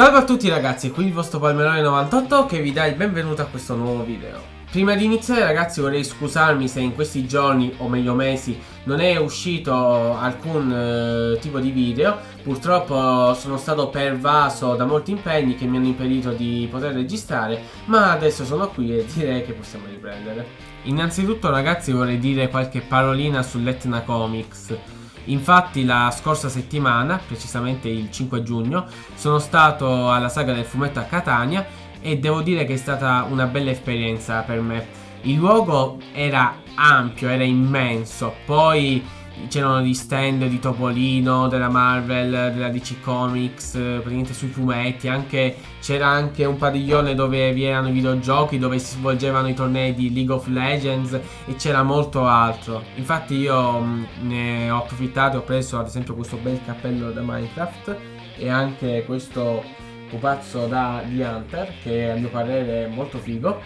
Salve a tutti ragazzi, qui il vostro Palmerone98 che vi dà il benvenuto a questo nuovo video. Prima di iniziare ragazzi vorrei scusarmi se in questi giorni, o meglio mesi, non è uscito alcun eh, tipo di video. Purtroppo sono stato pervaso da molti impegni che mi hanno impedito di poter registrare Ma adesso sono qui e direi che possiamo riprendere. Innanzitutto ragazzi vorrei dire qualche parolina sull'Etna Comics Infatti la scorsa settimana, precisamente il 5 giugno, sono stato alla saga del fumetto a Catania e devo dire che è stata una bella esperienza per me. Il luogo era ampio, era immenso, poi c'erano gli stand di Topolino, della Marvel, della DC Comics, praticamente sui fumetti, c'era anche un padiglione dove vi erano i videogiochi, dove si svolgevano i tornei di League of Legends e c'era molto altro. Infatti io mh, ne ho approfittato ho preso ad esempio questo bel cappello da Minecraft e anche questo pupazzo da The Hunter che a mio parere è molto figo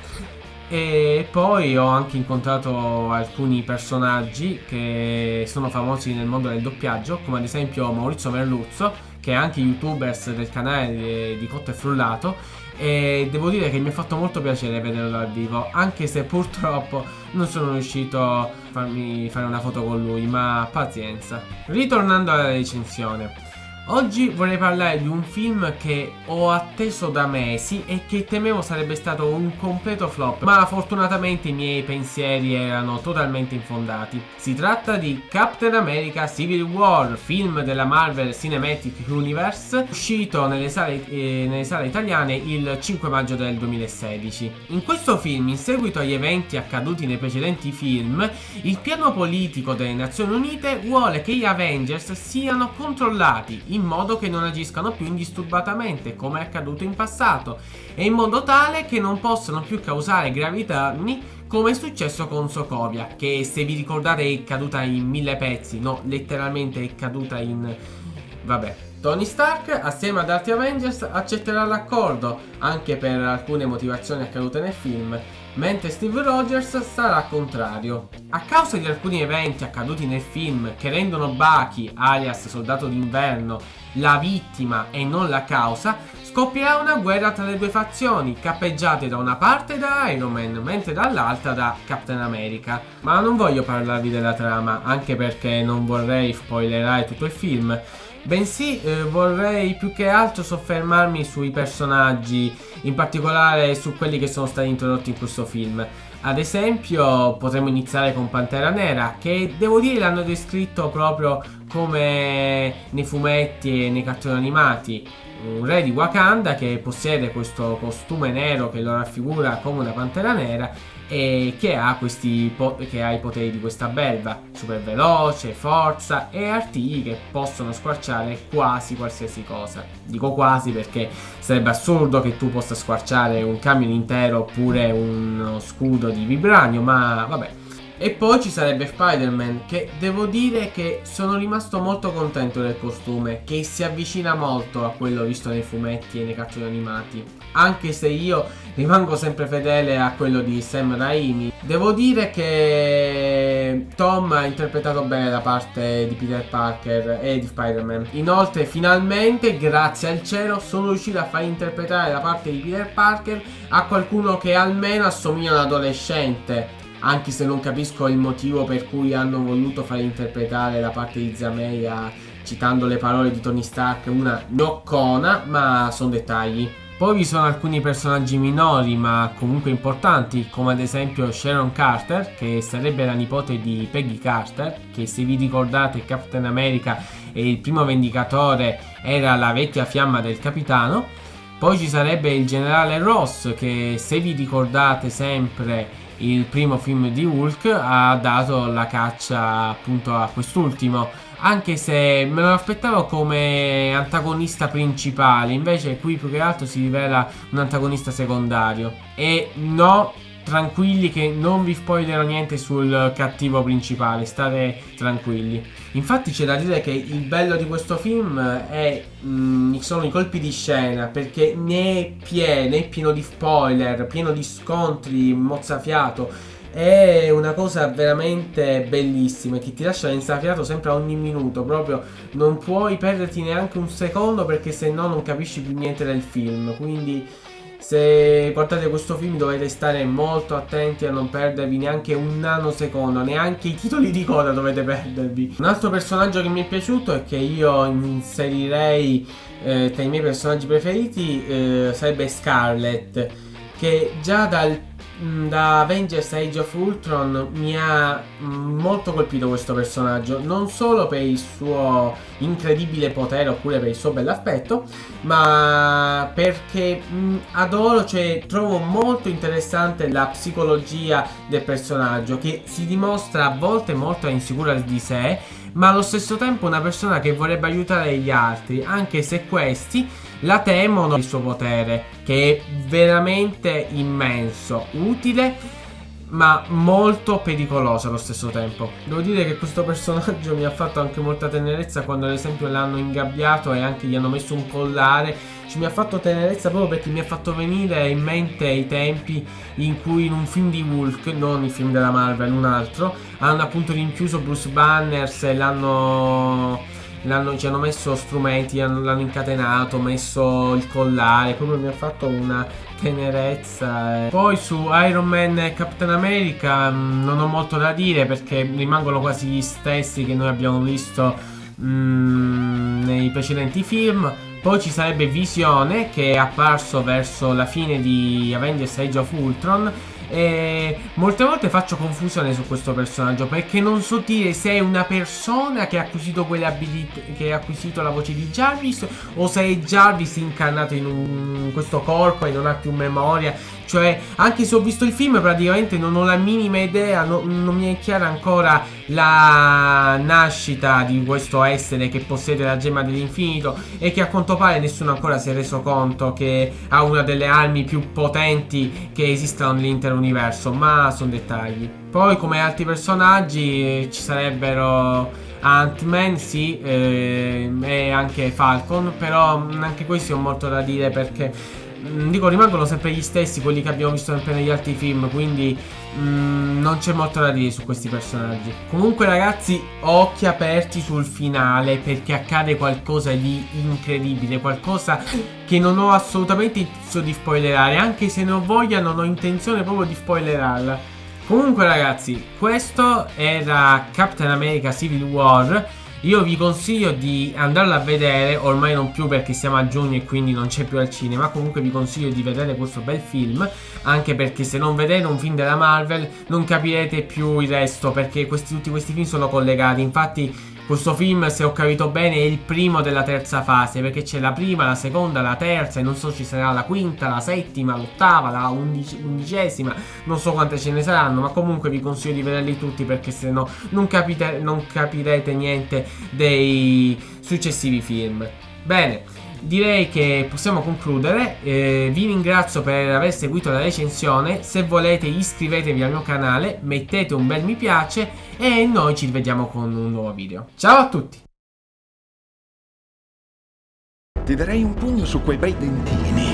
e poi ho anche incontrato alcuni personaggi che sono famosi nel mondo del doppiaggio come ad esempio Maurizio Merluzzo che è anche youtubers del canale di Cotto e Frullato. E devo dire che mi ha fatto molto piacere vederlo dal vivo anche se purtroppo non sono riuscito a farmi fare una foto con lui ma pazienza. Ritornando alla recensione Oggi vorrei parlare di un film che ho atteso da mesi e che temevo sarebbe stato un completo flop Ma fortunatamente i miei pensieri erano totalmente infondati. Si tratta di Captain America Civil War, film della Marvel Cinematic Universe Uscito nelle sale, eh, nelle sale italiane il 5 maggio del 2016 In questo film, in seguito agli eventi accaduti nei precedenti film Il piano politico delle Nazioni Unite vuole che gli Avengers siano controllati in modo che non agiscano più indisturbatamente come è accaduto in passato e in modo tale che non possano più causare gravi danni come è successo con Sokovia che se vi ricordate è caduta in mille pezzi, no letteralmente è caduta in... vabbè Tony Stark assieme ad altri Avengers accetterà l'accordo anche per alcune motivazioni accadute nel film mentre Steve Rogers sarà contrario. A causa di alcuni eventi accaduti nel film che rendono Bucky, alias Soldato d'Inverno, la vittima e non la causa, scoppierà una guerra tra le due fazioni, cappeggiate da una parte da Iron Man, mentre dall'altra da Captain America. Ma non voglio parlarvi della trama, anche perché non vorrei spoilerare tutto il film, bensì eh, vorrei più che altro soffermarmi sui personaggi, in particolare su quelli che sono stati introdotti in questo film. Ad esempio potremmo iniziare con Pantera Nera che devo dire l'hanno descritto proprio come nei fumetti e nei cartoni animati un re di Wakanda che possiede questo costume nero che lo raffigura come una pantera nera e che ha, questi che ha i poteri di questa belva? Super veloce, forza e artigli che possono squarciare quasi qualsiasi cosa. Dico quasi perché sarebbe assurdo che tu possa squarciare un camion intero oppure uno scudo di vibranio ma vabbè e poi ci sarebbe Spider-Man che devo dire che sono rimasto molto contento del costume che si avvicina molto a quello visto nei fumetti e nei cartoni animati. Anche se io rimango sempre fedele a quello di Sam Raimi devo dire che Tom ha interpretato bene la parte di Peter Parker e di Spider-Man. Inoltre finalmente grazie al cielo sono riuscito a far interpretare la parte di Peter Parker a qualcuno che almeno assomiglia a un adolescente anche se non capisco il motivo per cui hanno voluto far interpretare la parte di Zameya citando le parole di Tony Stark una noccona, ma sono dettagli. Poi vi sono alcuni personaggi minori ma comunque importanti come ad esempio Sharon Carter che sarebbe la nipote di Peggy Carter che se vi ricordate Captain America e il primo vendicatore era la vecchia fiamma del capitano poi ci sarebbe il generale Ross che se vi ricordate sempre il primo film di Hulk ha dato la caccia appunto a quest'ultimo. Anche se me lo aspettavo come antagonista principale invece qui più che altro si rivela un antagonista secondario. E no tranquilli che non vi spoilerò niente sul cattivo principale, state tranquilli. Infatti c'è da dire che il bello di questo film è, mh, mm, sono i colpi di scena, perché ne è pieno, è pieno di spoiler, pieno di scontri, mozzafiato. è una cosa veramente bellissima che ti lascia insafiato sempre a ogni minuto, proprio non puoi perderti neanche un secondo perché se no non capisci più niente del film, quindi se guardate questo film dovete stare molto attenti a non perdervi neanche un nanosecondo, neanche i titoli di coda dovete perdervi. Un altro personaggio che mi è piaciuto e che io inserirei eh, tra i miei personaggi preferiti eh, sarebbe Scarlet, che già dal da Avengers Age of Ultron mi ha mm, molto colpito questo personaggio, non solo per il suo incredibile potere oppure per il suo bell'aspetto, ma perché mh, mm, adoro, cioè trovo molto interessante la psicologia del personaggio che si dimostra a volte molto insicura di sé, ma allo stesso tempo una persona che vorrebbe aiutare gli altri, anche se questi la temono il suo potere, che è veramente immenso, utile ma molto pericoloso allo stesso tempo. Devo dire che questo personaggio mi ha fatto anche molta tenerezza quando ad esempio l'hanno ingabbiato e anche gli hanno messo un collare. Ci mi ha fatto tenerezza proprio perché mi ha fatto venire in mente i tempi in cui in un film di Hulk, non il film della Marvel, un altro, hanno appunto rinchiuso Bruce Banners e l'hanno ci hanno messo strumenti, l'hanno incatenato, messo il collare, proprio mi ha fatto una tenerezza. Poi su Iron Man e Captain America mm, non ho molto da dire perché rimangono quasi gli stessi che noi abbiamo visto mm, nei precedenti film. Poi ci sarebbe Visione che è apparso verso la fine di Avengers Age of Ultron e molte volte faccio confusione su questo personaggio perché non so dire se è una persona che ha acquisito quelle abilità, che ha acquisito la voce di Jarvis o se è Jarvis incarnato in, un, in questo corpo e non ha più memoria. Cioè, anche se ho visto il film, praticamente non ho la minima idea, no, non mi è chiara ancora la nascita di questo essere che possiede la gemma dell'infinito e che a quanto pare nessuno ancora si è reso conto che ha una delle armi più potenti che esistono nell'intero universo, ma sono dettagli. Poi come altri personaggi ci sarebbero Ant-Man sì eh, e anche Falcon, però anche questi ho molto da dire perché Mm, dico rimangono sempre gli stessi quelli che abbiamo visto sempre negli altri film quindi mm, non c'è molto da dire su questi personaggi. Comunque ragazzi occhi aperti sul finale perché accade qualcosa di incredibile qualcosa che non ho assolutamente intenzione di spoilerare anche se ne ho voglia non ho intenzione proprio di spoilerarla. Comunque ragazzi questo era Captain America Civil War io vi consiglio di andarlo a vedere, ormai non più perché siamo a giugno e quindi non c'è più al cinema, comunque vi consiglio di vedere questo bel film, anche perché se non vedete un film della Marvel non capirete più il resto, perché questi, tutti questi film sono collegati, infatti questo film, se ho capito bene, è il primo della terza fase, perché c'è la prima, la seconda, la terza, e non so ci sarà la quinta, la settima, l'ottava, la undici, undicesima, non so quante ce ne saranno, ma comunque vi consiglio di vederli tutti perché se no non, capite, non capirete niente dei successivi film. Bene, direi che possiamo concludere. Eh, vi ringrazio per aver seguito la recensione. Se volete iscrivetevi al mio canale, mettete un bel mi piace e noi ci rivediamo con un nuovo video. Ciao a tutti! Ti darei un pugno su quei bei dentini.